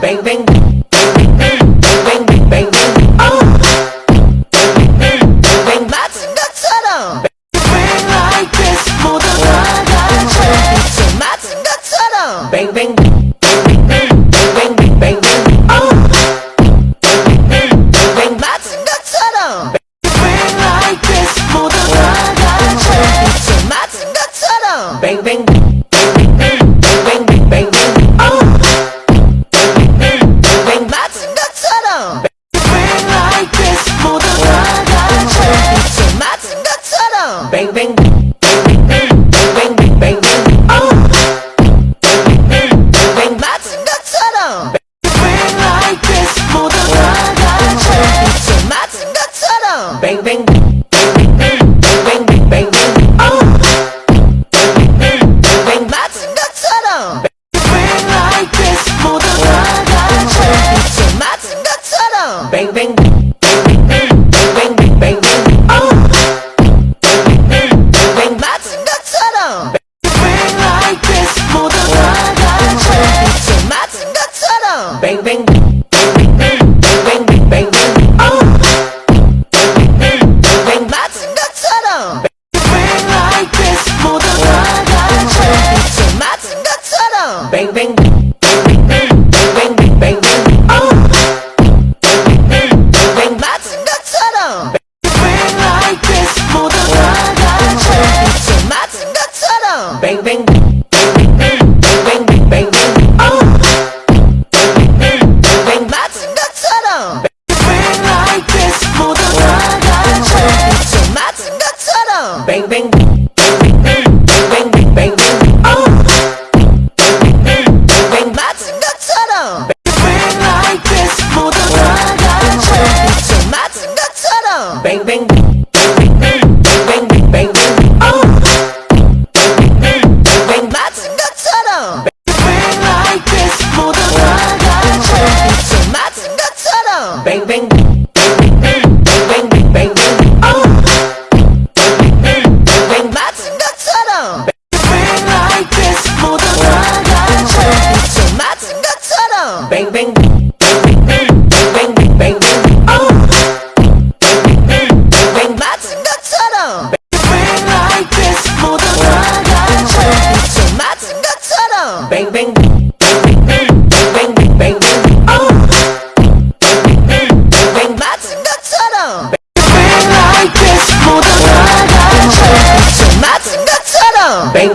bang, bang, bang. bang bang bang bang bang bang bang bang bang Bang bang bang bang bang bang bang bang bang bang bang Oh. Bang, bang, bang, bang, bang, bang, bang, bang, bang. Bang bang bang bang bang bang bang bang bang bang bang bang bang, bang.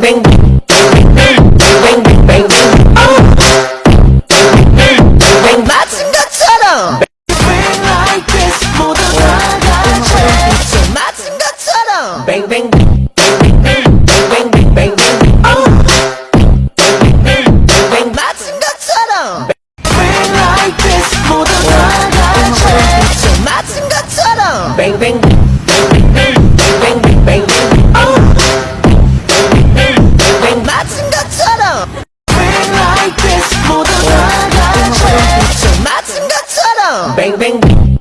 bang bang bang bang bang bang bang bang bang bang bang bang bang bang bang bang bang bang bang Bang bang bang bang bang bang bang bang bang Bang, bang, bang.